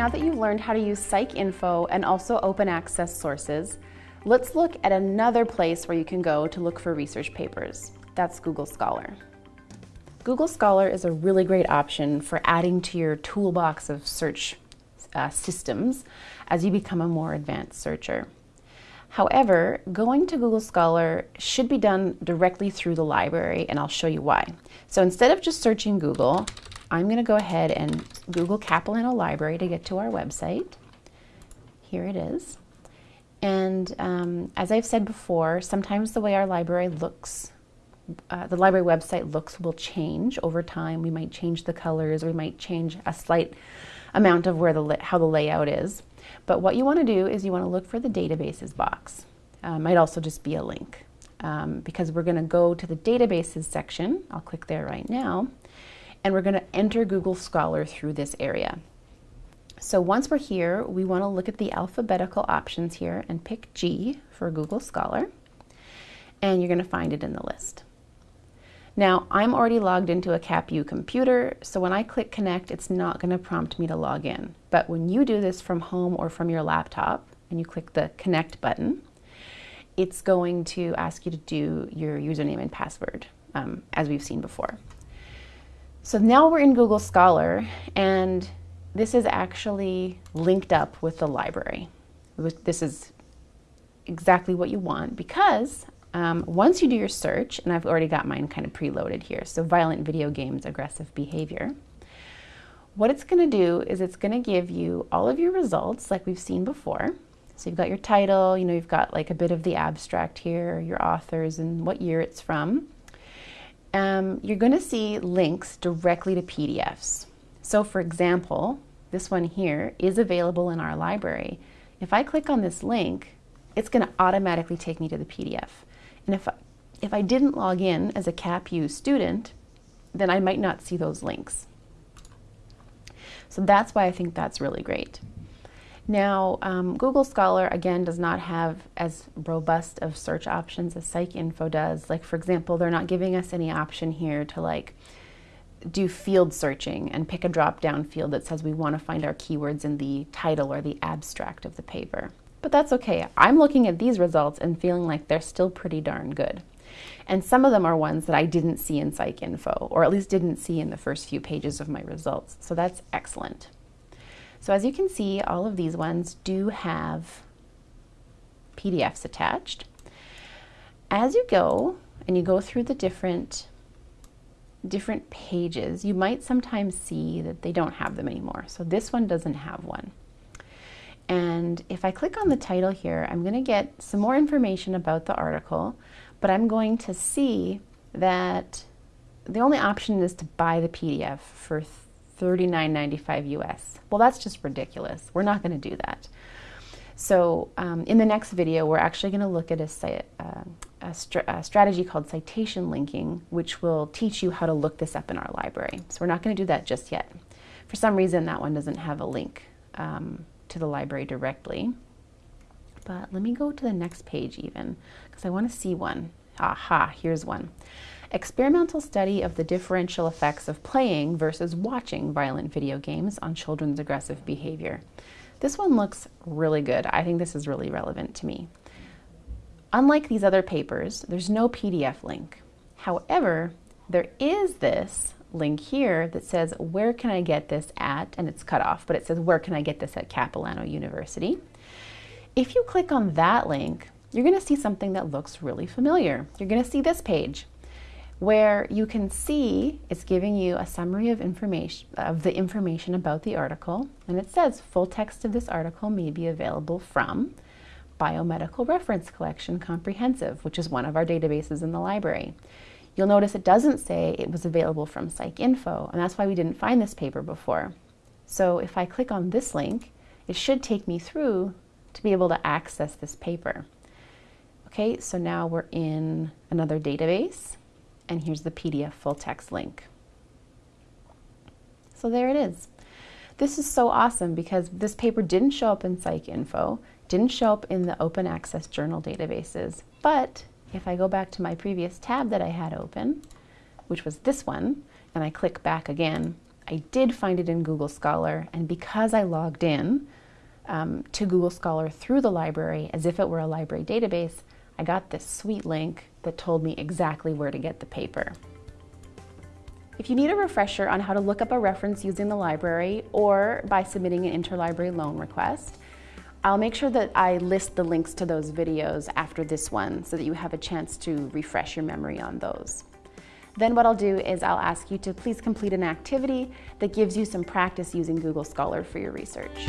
Now that you've learned how to use PsycInfo and also open access sources, let's look at another place where you can go to look for research papers. That's Google Scholar. Google Scholar is a really great option for adding to your toolbox of search uh, systems as you become a more advanced searcher. However, going to Google Scholar should be done directly through the library, and I'll show you why. So instead of just searching Google, I'm going to go ahead and Google Capilano Library to get to our website. Here it is. And um, as I've said before, sometimes the way our library looks, uh, the library website looks will change over time. We might change the colors, we might change a slight amount of where the how the layout is. But what you want to do is you want to look for the databases box. Uh, might also just be a link um, because we're going to go to the databases section. I'll click there right now and we're going to enter Google Scholar through this area. So once we're here, we want to look at the alphabetical options here and pick G for Google Scholar, and you're going to find it in the list. Now, I'm already logged into a CapU computer, so when I click connect, it's not going to prompt me to log in. But when you do this from home or from your laptop, and you click the connect button, it's going to ask you to do your username and password, um, as we've seen before. So now we're in Google Scholar and this is actually linked up with the library. This is exactly what you want because um, once you do your search, and I've already got mine kind of preloaded here, so violent video games, aggressive behavior, what it's going to do is it's going to give you all of your results like we've seen before. So you've got your title, you know, you've got like a bit of the abstract here, your authors and what year it's from um, you're going to see links directly to PDFs. So for example, this one here is available in our library. If I click on this link, it's going to automatically take me to the PDF. And if I, if I didn't log in as a CapU student, then I might not see those links. So that's why I think that's really great. Now, um, Google Scholar, again, does not have as robust of search options as PsycInfo does. Like, for example, they're not giving us any option here to like do field searching and pick a drop-down field that says we want to find our keywords in the title or the abstract of the paper. But that's okay. I'm looking at these results and feeling like they're still pretty darn good. And some of them are ones that I didn't see in PsycInfo, or at least didn't see in the first few pages of my results. So that's excellent. So as you can see, all of these ones do have PDFs attached. As you go and you go through the different different pages, you might sometimes see that they don't have them anymore. So this one doesn't have one. And if I click on the title here, I'm going to get some more information about the article, but I'm going to see that the only option is to buy the PDF for $39.95 US. Well, that's just ridiculous. We're not going to do that. So um, in the next video, we're actually going to look at a, uh, a, a, strategy called citation linking, which will teach you how to look this up in our library. So we're not going to do that just yet. For some reason, that one doesn't have a link um, to the library directly. But let me go to the next page even, because I want to see one. Aha, here's one experimental study of the differential effects of playing versus watching violent video games on children's aggressive behavior. This one looks really good. I think this is really relevant to me. Unlike these other papers, there's no PDF link. However, there is this link here that says, where can I get this at? And it's cut off, but it says, where can I get this at Capilano University? If you click on that link, you're gonna see something that looks really familiar. You're gonna see this page where you can see it's giving you a summary of information of the information about the article and it says full text of this article may be available from Biomedical Reference Collection Comprehensive, which is one of our databases in the library. You'll notice it doesn't say it was available from PsycInfo, and that's why we didn't find this paper before. So if I click on this link, it should take me through to be able to access this paper. Okay, so now we're in another database and here's the PDF full text link. So there it is. This is so awesome because this paper didn't show up in PsycInfo, didn't show up in the open access journal databases, but if I go back to my previous tab that I had open, which was this one, and I click back again, I did find it in Google Scholar, and because I logged in um, to Google Scholar through the library as if it were a library database, I got this sweet link that told me exactly where to get the paper. If you need a refresher on how to look up a reference using the library or by submitting an interlibrary loan request, I'll make sure that I list the links to those videos after this one so that you have a chance to refresh your memory on those. Then what I'll do is I'll ask you to please complete an activity that gives you some practice using Google Scholar for your research.